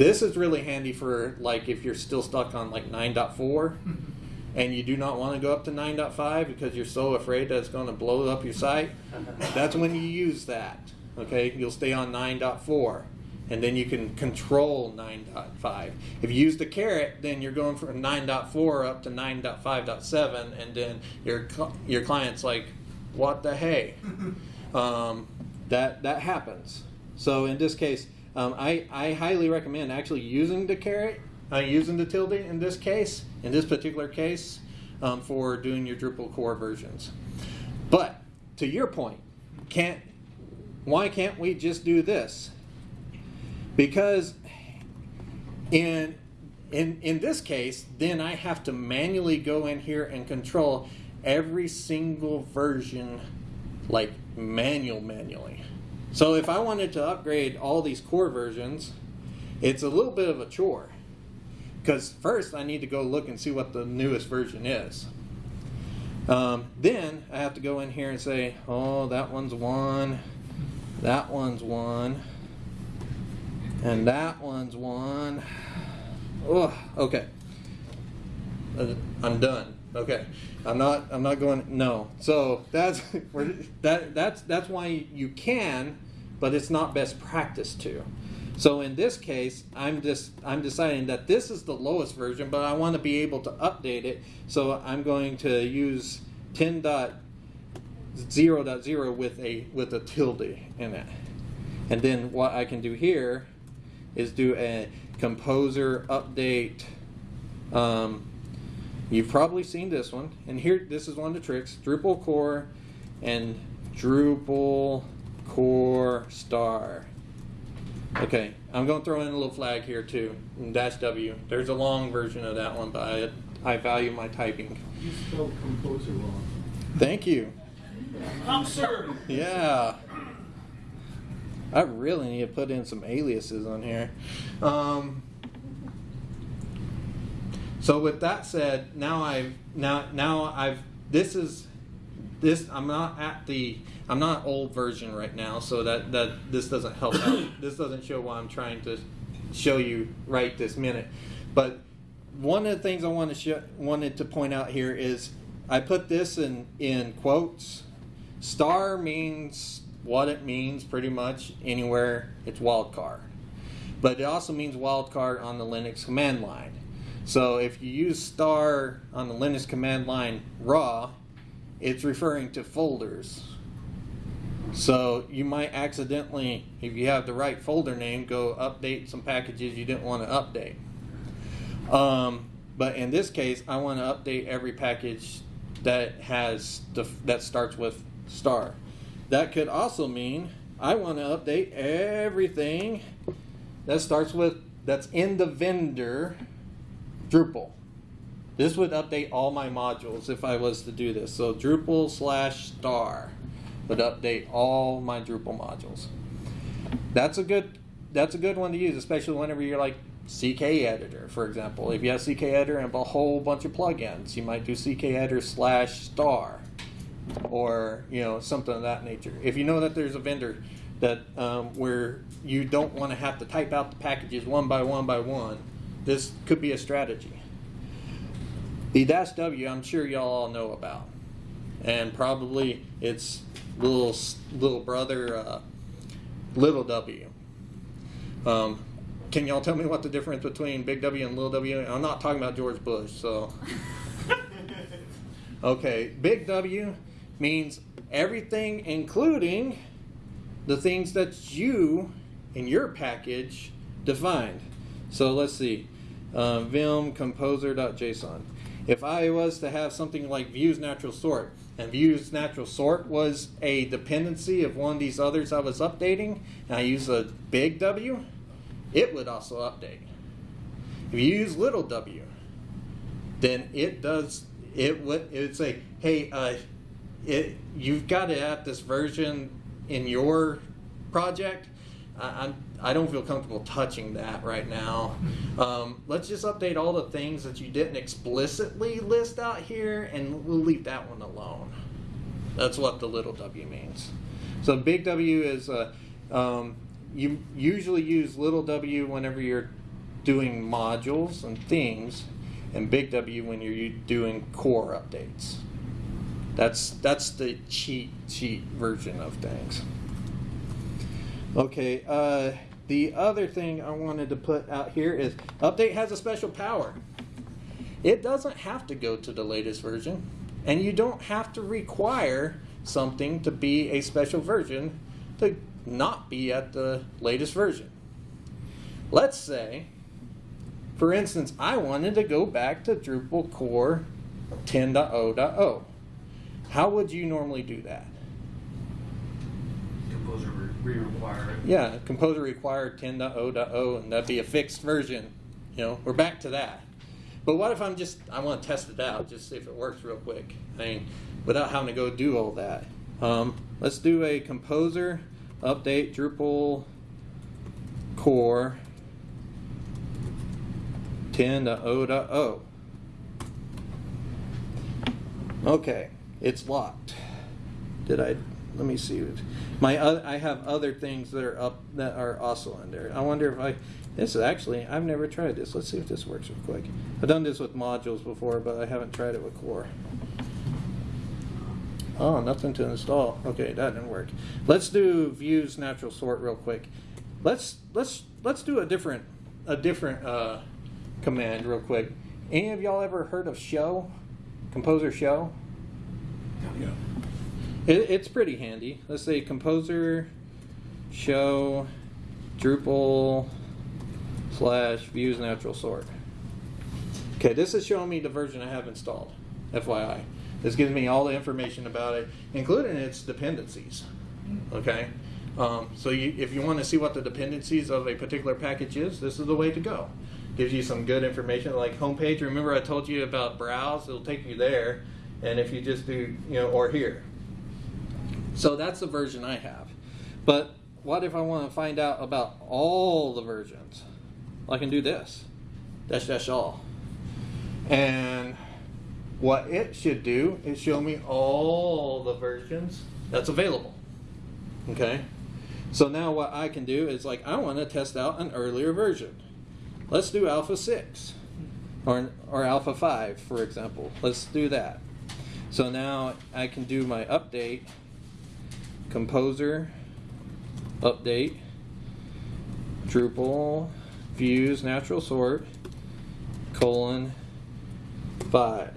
This is really handy for like if you're still stuck on like 9.4 and you do not want to go up to 9.5 because you're so afraid that it's going to blow up your site. That's when you use that. Okay, you'll stay on 9.4 and then you can control 9.5. If you use the caret, then you're going from 9.4 up to 9.5.7, and then your your client's like, "What the hey?" um, that that happens. So in this case, um, I I highly recommend actually using the caret, uh, using the tilde in this case, in this particular case, um, for doing your Drupal core versions. But to your point, can't why can't we just do this? because in in in this case then i have to manually go in here and control every single version like manual manually so if i wanted to upgrade all these core versions it's a little bit of a chore because first i need to go look and see what the newest version is um, then i have to go in here and say oh that one's one that one's one and that one's one. Oh, okay. Uh, I'm done. Okay, I'm not. I'm not going. No. So that's that. That's that's why you can, but it's not best practice to. So in this case, I'm just I'm deciding that this is the lowest version, but I want to be able to update it. So I'm going to use 10.0.0 with a with a tilde in it. And then what I can do here is do a composer update. Um, you've probably seen this one, and here this is one of the tricks: Drupal core and Drupal core star. Okay, I'm going to throw in a little flag here too, dash W. There's a long version of that one, but I, I value my typing. You spelled composer wrong. Thank you. I'm sir. Yeah. I really need to put in some aliases on here. Um, so with that said, now I've now now I've this is this I'm not at the I'm not old version right now, so that that this doesn't help out. This doesn't show what I'm trying to show you right this minute. But one of the things I want to show, wanted to point out here is I put this in in quotes. Star means what it means pretty much anywhere it's wildcard. But it also means wildcard on the Linux command line. So if you use star on the Linux command line raw, it's referring to folders. So you might accidentally, if you have the right folder name, go update some packages you didn't want to update. Um, but in this case, I want to update every package that has the, that starts with star. That could also mean I want to update everything that starts with that's in the vendor Drupal. This would update all my modules if I was to do this. So Drupal slash star would update all my Drupal modules. That's a good that's a good one to use, especially whenever you're like CK editor, for example. If you have CK editor and a whole bunch of plugins, you might do CK editor slash star or you know something of that nature. If you know that there's a vendor that um, where you don't want to have to type out the packages one by one by one, this could be a strategy. The dash W, I'm sure y'all all know about, and probably its little little brother, uh, little W. Um, can y'all tell me what the difference between big W and little W? I'm not talking about George Bush, so. Okay, big W means everything, including the things that you in your package defined. So let's see, uh, vim composer.json. If I was to have something like views natural sort, and views natural sort was a dependency of one of these others I was updating, and I use a big W, it would also update. If you use little w, then it does it would it would say, hey, uh, it you've got to have this version in your project. I, I'm I don't feel comfortable touching that right now. Um, let's just update all the things that you didn't explicitly list out here, and we'll leave that one alone. That's what the little w means. So big W is uh, um, you usually use little w whenever you're doing modules and things, and big W when you're doing core updates. That's that's the cheat sheet version of things. Okay, uh, the other thing I wanted to put out here is update has a special power. It doesn't have to go to the latest version, and you don't have to require something to be a special version to not be at the latest version. Let's say, for instance, I wanted to go back to Drupal core 10.0.0. How would you normally do that? Re-require it. Yeah, Composer required 10.0.0, and that'd be a fixed version. You know, we're back to that. But what if I'm just, I want to test it out, just see if it works real quick. I mean, without having to go do all that. Um, let's do a Composer update Drupal core 10.0.0. Okay, it's locked. Did I? Let me see. My oth- I have other things that are up that are also in there. I wonder if I. This is actually I've never tried this. Let's see if this works real quick. I've done this with modules before, but I haven't tried it with core. Oh, nothing to install. Okay, that didn't work. Let's do views natural sort real quick. Let's let's let's do a different a different uh, command real quick. Any of y'all ever heard of show? Composer show? Yeah. It, it's pretty handy. Let's say composer show Drupal slash views natural sort. Okay, this is showing me the version I have installed. FYI, this gives me all the information about it, including its dependencies. Okay, Um, so you, if you want to see what the dependencies of a particular package is, this is the way to go. Gives you some good information like homepage. Remember I told you about browse, it'll take you there. And if you just do, you know, or here. So that's the version I have. But what if I want to find out about all the versions? Well, I can do this. Dash dash all. And what it should do is show me all the versions that's available. Okay? So now what I can do is like I want to test out an earlier version. Let's do alpha 6 or or alpha 5 for example. Let's do that. So now I can do my update composer update Drupal views natural sort colon 5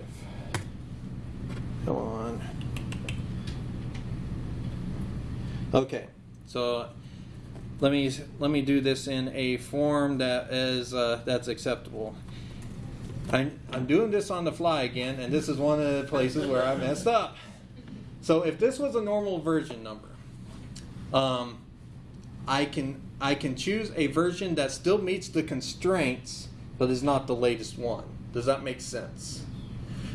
come on. Okay so let me let me do this in a form that is uh, that's acceptable. I'm, I'm doing this on the fly again and this is one of the places where I messed up so if this was a normal version number um, I can I can choose a version that still meets the constraints but is not the latest one. Does that make sense?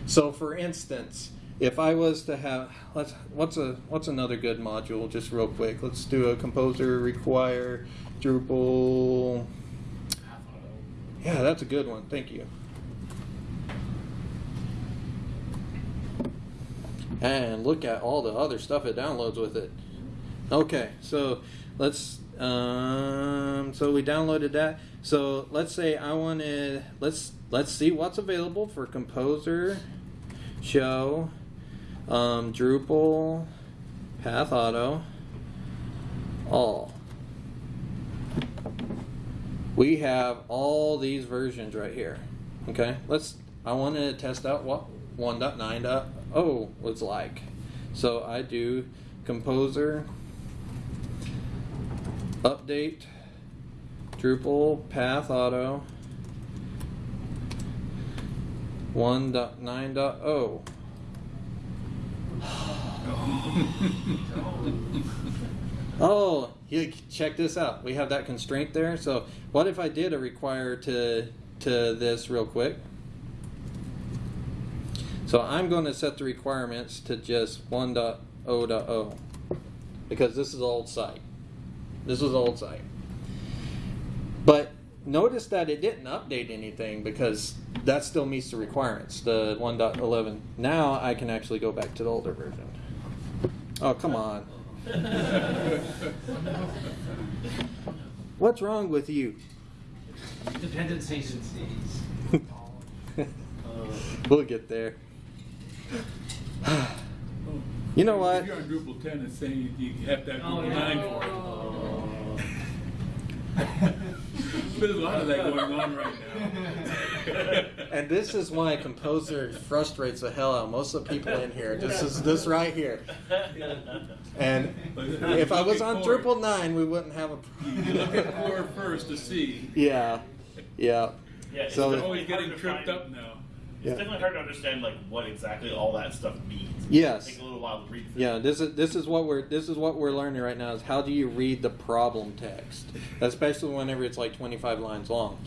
So for instance, if I was to have let's what's a what's another good module just real quick. Let's do a composer require Drupal Yeah, that's a good one. Thank you. And look at all the other stuff it downloads with it. Okay, so let's um, so we downloaded that. So let's say I wanted let's let's see what's available for Composer, Show, um, Drupal, Path Auto, all. We have all these versions right here. Okay, let's. I wanted to test out what 1.9.0 was like. So I do Composer update Drupal path auto 1.9.0 oh you check this out. We have that constraint there. So what if I did a require to to this real quick so I'm going to set the requirements to just 1.0.0 because this is old site this is old site. But notice that it didn't update anything because that still meets the requirements, the 1.11. Now I can actually go back to the older version. Oh, come on. What's wrong with you? Dependencies. Uh, we'll get there. You know what? If you're on Drupal 10, it's saying you have to have Oh, Drupal yeah. 9 for it. There's a lot of that going on right now. And this is why Composer frustrates the hell out of most of the people in here. This is this right here. And if I was on Drupal 9, we wouldn't have a You look at core first to see. Yeah, yeah. Yeah, So- They're always getting tripped up now. It's definitely hard to understand like what exactly all that stuff means. Yes. It takes a little while to read through. Yeah, this is this is what we're this is what we're learning right now is how do you read the problem text, especially whenever it's like 25 lines long.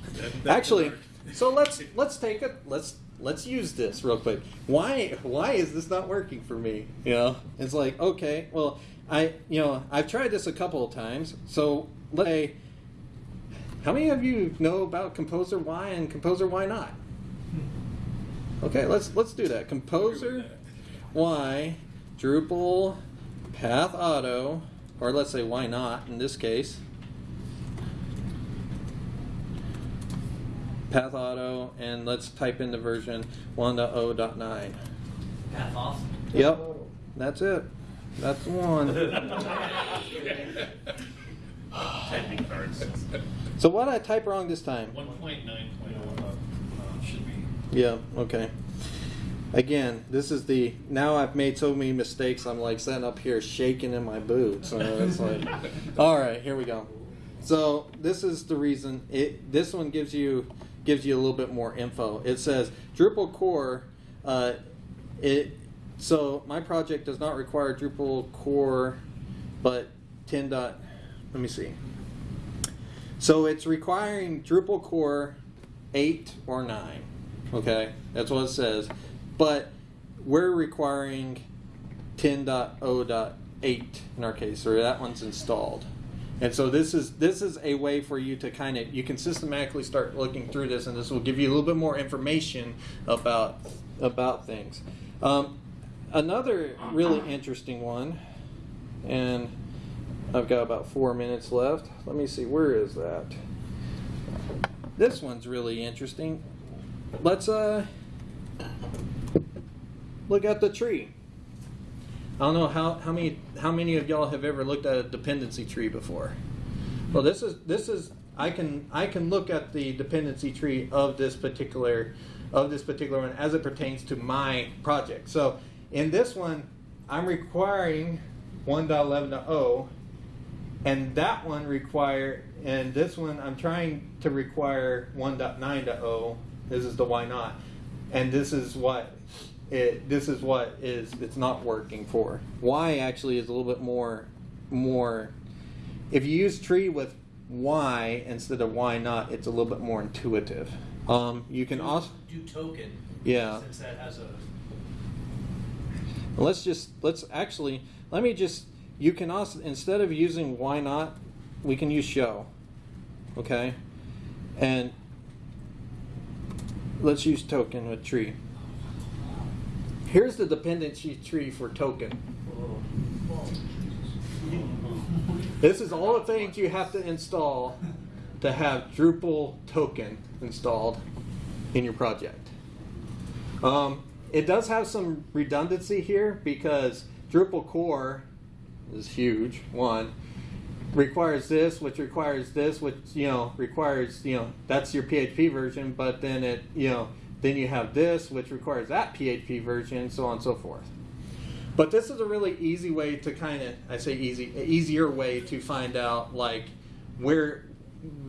That- Actually, so let's let's take it let's let's use this real quick. Why why is this not working for me? You know, it's like okay, well I you know I've tried this a couple of times. So let's say, how many of you know about Composer Why and Composer Why not? Okay, let's let's do that. Composer why, Drupal, Path Auto, or let's say why not in this case. Path Auto, and let's type in the version 1.0.9. Path Yep, that's it. That's one. so what did I type wrong this time? 1.9.1. Yeah, okay. Again, this is the now I've made so many mistakes. I'm like sitting up here shaking in my boots. And it's like, all right, here we go. So this is the reason. It this one gives you gives you a little bit more info. It says Drupal core. Uh, it so my project does not require Drupal core, but 10 dot let me see. So it's requiring Drupal core 8 or 9. Okay, that's what it says. But we're requiring 10.0.8 in our case, or that one's installed. And so this is this is a way for you to kind of you can systematically start looking through this, and this will give you a little bit more information about about things. Um, another really interesting one, and I've got about four minutes left. Let me see, where is that? This one's really interesting. Let's uh look at the tree. I don't know how, how many how many of y'all have ever looked at a dependency tree before. Well, this is this is I can I can look at the dependency tree of this particular of this particular one as it pertains to my project. So in this one, I'm requiring 1.11.0, and that one require and this one I'm trying to require 1.9.0. This is the why not, and this is what it this is what is it's not working for. Why actually is a little bit more more if you use tree with why instead of why not, it's a little bit more intuitive. Um, you can Do- also Do token. Yeah. Since that has a. let's just let's actually let me just you can also instead of using why not, we can use show. Okay? And let's use token with tree. Here's the dependency tree for token. This is all the things you have to install to have Drupal token installed in your project. Um, it does have some redundancy here because Drupal core is huge. One requires this, which requires this, which you know requires you know that's your PHP version, but then it you know then you have this, which requires that PHP version, so on and so forth. But this is a really easy way to kind of I say easy easier way to find out like where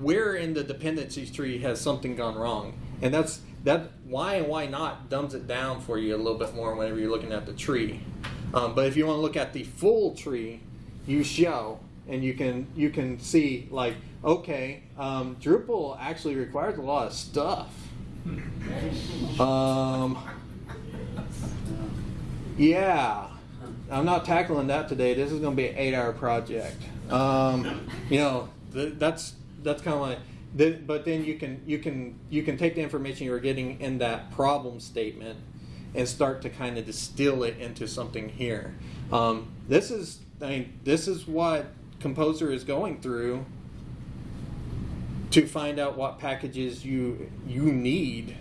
where in the dependencies tree has something gone wrong, and that's that why and why not dumbs it down for you a little bit more whenever you're looking at the tree. Um, but if you want to look at the full tree, you show and you can you can see like okay, um, Drupal actually requires a lot of stuff. Um, yeah, I'm not tackling that today. This is going to be an eight-hour project. Um, you know, th- that's that's kind of like. Th- but then you can you can you can take the information you're getting in that problem statement and start to kind of distill it into something here. Um, this is I mean this is what Composer is going through to find out what packages you you need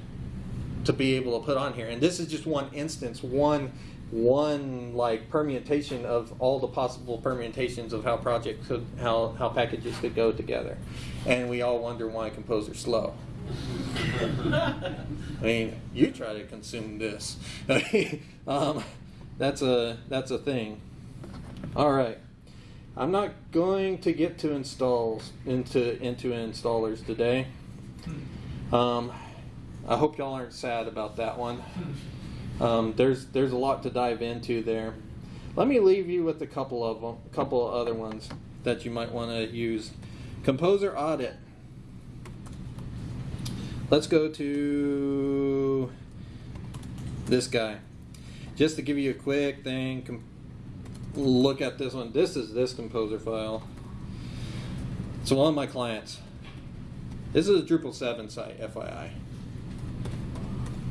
to be able to put on here. And this is just one instance, one one like permutation of all the possible permutations of how projects could how how packages could go together. And we all wonder why Composer's slow. I mean, you try to consume this. um, that's a that's a thing. All right. I'm not going to get to installs into into installers today. Um, I hope y'all aren't sad about that one. Um, there's there's a lot to dive into there. Let me leave you with a couple of them, a couple of other ones that you might want to use. Composer audit. Let's go to this guy. Just to give you a quick thing, look at this one. This is this composer file. So one of my clients. This is a Drupal 7 site, FYI.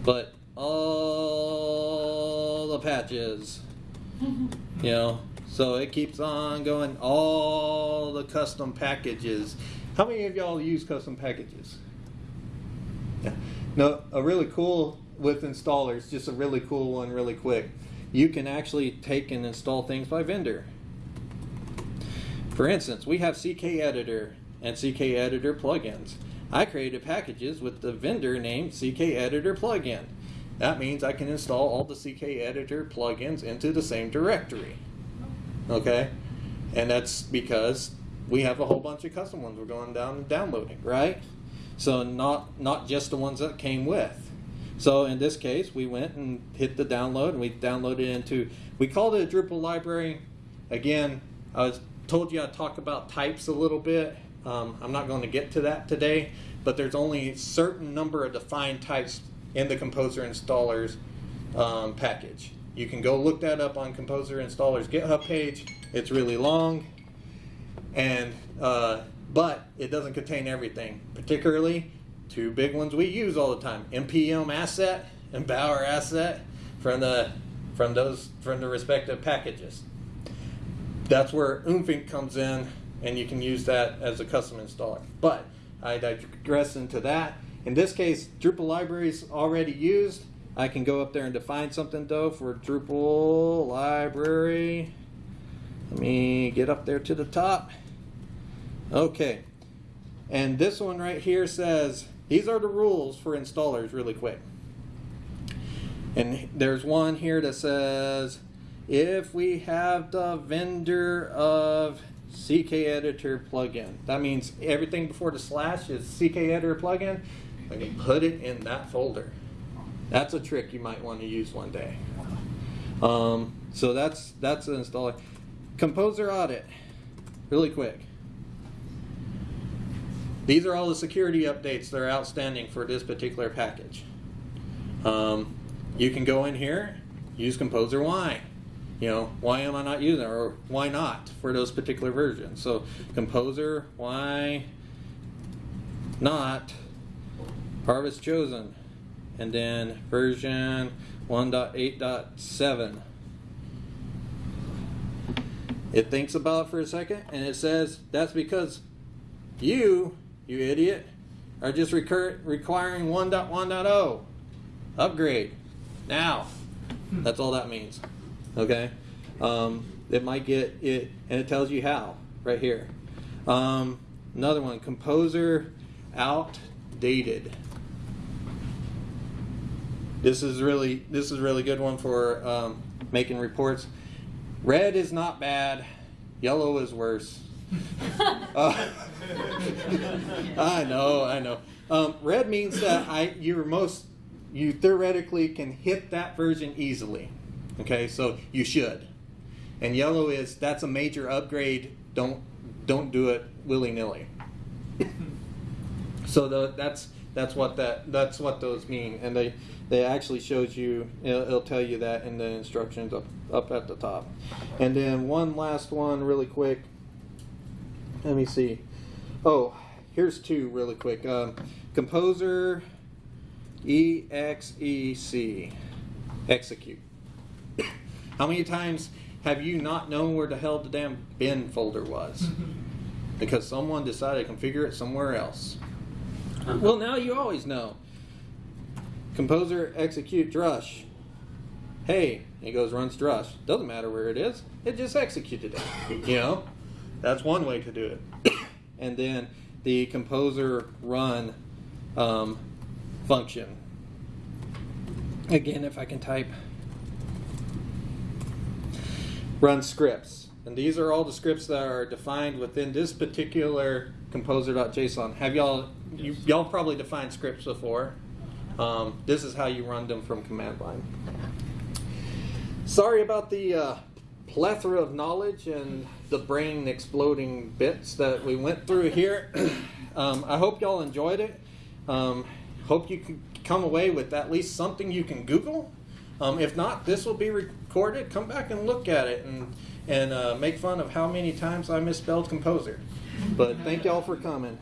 But all the patches, you know, so it keeps on going. All the custom packages. How many of y'all use custom packages? Yeah. No, a really cool with installers, just a really cool one, really quick. You can actually take and install things by vendor. For instance, we have CK Editor and CK Editor plugins. I created packages with the vendor name CK Editor plugin. That means I can install all the CK Editor plugins into the same directory. Okay? And that's because we have a whole bunch of custom ones we're going down and downloading, right? So not not just the ones that came with. So in this case, we went and hit the download, and we downloaded into. We called it a Drupal library. Again, I was told you I'd talk about types a little bit. Um, I'm not going to get to that today, but there's only a certain number of defined types in the Composer Installers um, package. You can go look that up on Composer Installer's GitHub page. It's really long, and uh, but it doesn't contain everything. Particularly, two big ones we use all the time: npm asset and Bower asset from the from those from the respective packages. That's where Oomphinc comes in, and you can use that as a custom installer. But I digress into that. In this case, Drupal libraries already used. I can go up there and define something though for Drupal library. Let me get up there to the top. Okay. And this one right here says, these are the rules for installers really quick. And there's one here that says, if we have the vendor of CKEditor plugin, that means everything before the slash is CKEditor plugin, and you put it in that folder. That's a trick you might want to use one day. Um, so that's that's an installer. Composer audit, really quick. These are all the security updates that are outstanding for this particular package. Um, you can go in here, use Composer why. You know, why am I not using it, or why not for those particular versions? So Composer why not Harvest Chosen, and then version 1.8.7. It thinks about it for a second, and it says that's because you, you idiot, are just recur- requiring 1.1.0 upgrade now. That's all that means. Okay, um, it might get it, and it tells you how right here. Um, another one, composer outdated. This is really this is really good one for um, making reports. Red is not bad. Yellow is worse. Uh, I know, I know. Um, red means that I you're most you theoretically can hit that version easily. Okay, so you should. And yellow is that's a major upgrade. Don't don't do it willy nilly. so the, that's that's what that that's what those mean, and they they actually shows you it'll, it'll tell you that in the instructions up up at the top. And then one last one, really quick. Let me see. Oh, here's two really quick. Um, composer EXEC execute. How many times have you not known where the hell the damn bin folder was? because someone decided to configure it somewhere else. Well, now you always know. Composer execute drush. Hey, he goes runs drush. Doesn't matter where it is. It just executed it. You know, that's one way to do it. and then the composer run um, function. Again, if I can type run scripts. And these are all the scripts that are defined within this particular composer.json. Have y'all, you, y'all probably defined scripts before. Um, this is how you run them from command line. Sorry about the uh, plethora of knowledge and the brain exploding bits that we went through here. um, I hope y'all enjoyed it. Um, hope you can come away with at least something you can Google. Um, if not, this will be recorded. Come back and look at it and and uh, make fun of how many times I misspelled composer. But thank y'all for coming.